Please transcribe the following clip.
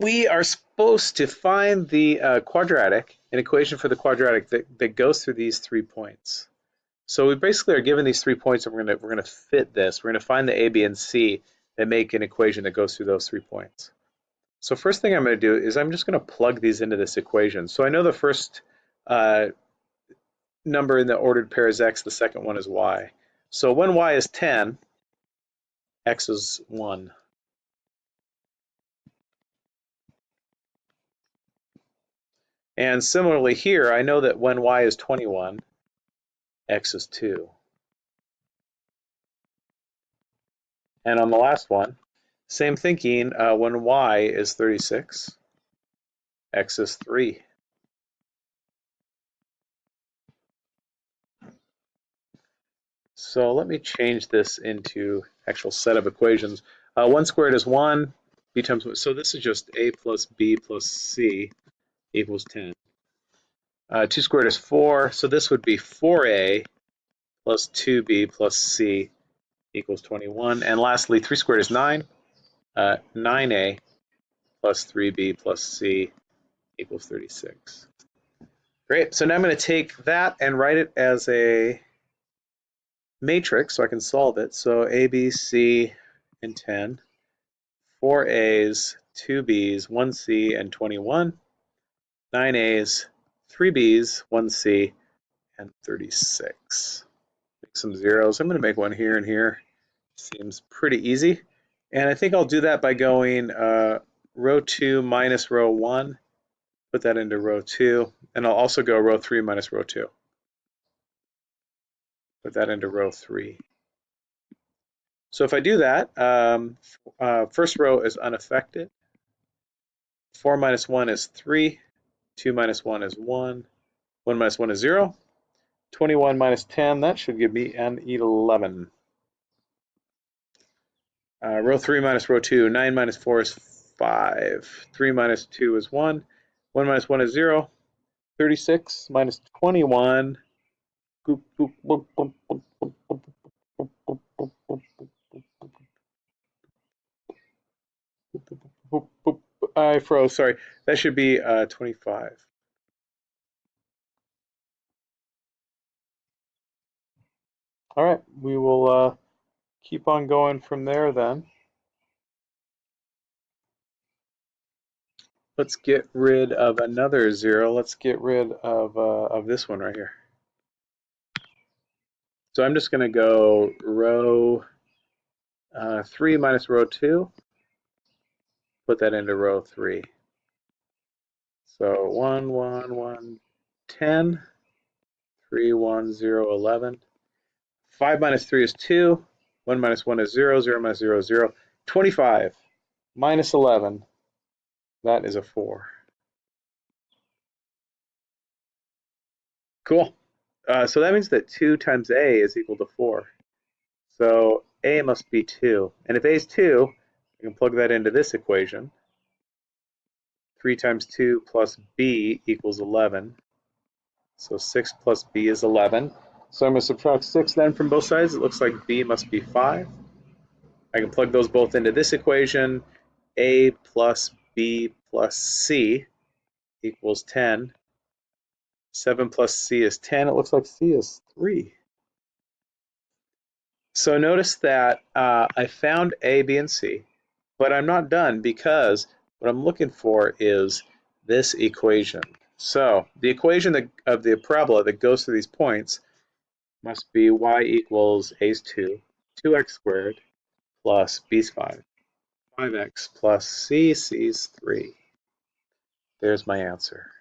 we are supposed to find the uh, quadratic, an equation for the quadratic that, that goes through these three points. So we basically are given these three points and we're gonna we're gonna fit this. We're gonna find the A, B, and C that make an equation that goes through those three points. So first thing I'm gonna do is I'm just gonna plug these into this equation. So I know the first uh, number in the ordered pair is x, the second one is y. So when y is 10, x is 1. And similarly here, I know that when y is 21, x is 2. And on the last one, same thinking, uh, when y is 36, x is 3. So let me change this into actual set of equations. Uh, 1 squared is 1, b times 1. So this is just a plus b plus c equals 10. Uh, 2 squared is 4, so this would be 4a plus 2b plus c equals 21. And lastly, 3 squared is 9. Uh, 9a plus 3b plus c equals 36. Great, so now I'm going to take that and write it as a matrix so I can solve it. So a, b, c, and 10, 4 a's, 2 b's, 1 c, and 21 nine A's, three B's, one C, and 36. Make some zeros. I'm going to make one here and here. Seems pretty easy. And I think I'll do that by going uh, row 2 minus row 1. Put that into row 2. And I'll also go row 3 minus row 2. Put that into row 3. So if I do that, um, uh, first row is unaffected. 4 minus 1 is 3. 2 minus 1 is 1. 1 minus 1 is 0. 21 minus 10, that should give me an 11. Uh, row 3 minus row 2, 9 minus 4 is 5. 3 minus 2 is 1. 1 minus 1 is 0. 36 minus 21. I froze, sorry. That should be uh, 25. All right, we will uh, keep on going from there then. Let's get rid of another zero. Let's get rid of, uh, of this one right here. So I'm just going to go row uh, 3 minus row 2 put that into row three. So 1, 1, 1, 10, 3, 1, 0, 11. 5 minus 3 is 2. 1 minus 1 is 0. 0 minus 0 is 0. 25 minus 11, that is a 4. Cool. Uh, so that means that 2 times a is equal to 4. So a must be 2. And if a is 2, I can plug that into this equation. 3 times 2 plus b equals 11. So 6 plus b is 11. So I'm going to subtract 6 then from both sides. It looks like b must be 5. I can plug those both into this equation. a plus b plus c equals 10. 7 plus c is 10. It looks like c is 3. So notice that uh, I found a, b, and c. But I'm not done because what I'm looking for is this equation. So the equation of the parabola that goes through these points must be y equals a2, 2x squared plus b5, 5x plus c, c is 3. There's my answer.